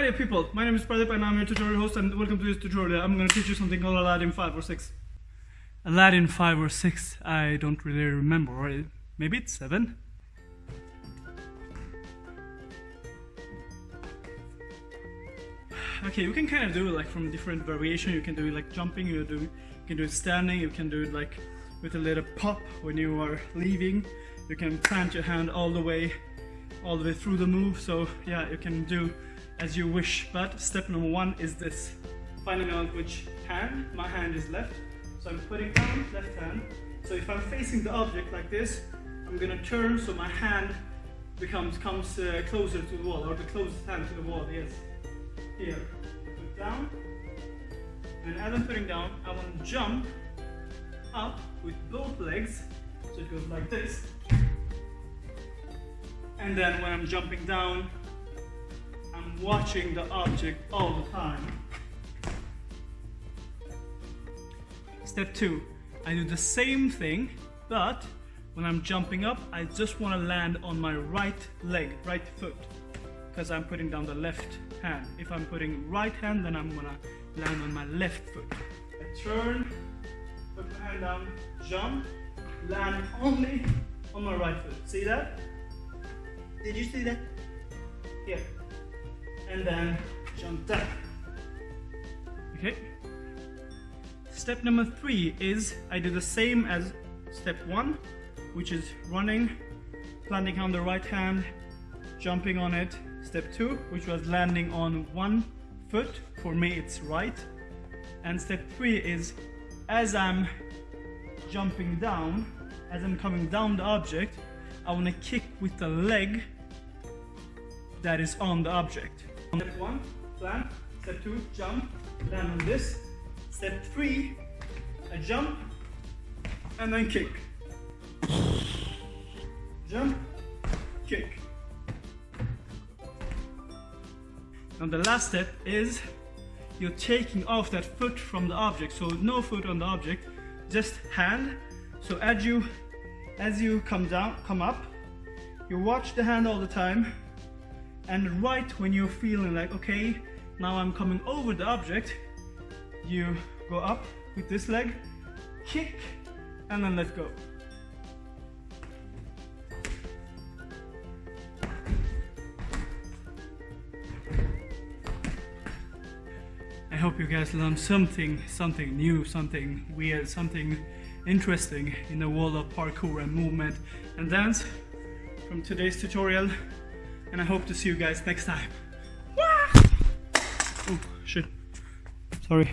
Hi there people, my name is Pradeep and I'm your tutorial host and welcome to this tutorial. I'm going to teach you something called Aladdin 5 or 6. Aladdin 5 or 6, I don't really remember, or maybe it's 7? Okay, you can kind of do it like from different variation. You can do it like jumping, you, do, you can do it standing, you can do it like with a little pop when you are leaving. You can plant your hand all the way, all the way through the move. So yeah, you can do as you wish. But step number one is this. Finding out which hand, my hand is left. So I'm putting down left hand. So if I'm facing the object like this, I'm gonna turn so my hand becomes comes uh, closer to the wall, or the closest hand to the wall, yes. Here, put down. And as I'm putting down, I want to jump up with both legs. So it goes like this. And then when I'm jumping down, watching the object all the time. Step two, I do the same thing, but when I'm jumping up, I just want to land on my right leg, right foot, because I'm putting down the left hand. If I'm putting right hand, then I'm gonna land on my left foot. I turn, put my hand down, jump, land only on my right foot. See that? Did you see that? Here and then jump down. Okay. Step number three is I do the same as step one, which is running, landing on the right hand, jumping on it. Step two, which was landing on one foot. For me, it's right. And step three is as I'm jumping down, as I'm coming down the object, I want to kick with the leg that is on the object. Step one, plant. Step two, jump, land on this. Step three, a jump, and then kick. Jump, kick. Now the last step is you're taking off that foot from the object. So no foot on the object, just hand. So as you as you come down, come up, you watch the hand all the time and right when you're feeling like okay now I'm coming over the object you go up with this leg kick and then let go. I hope you guys learned something something new something weird something interesting in the world of parkour and movement and dance. From today's tutorial and I hope to see you guys next time. Oh, shit. Sorry.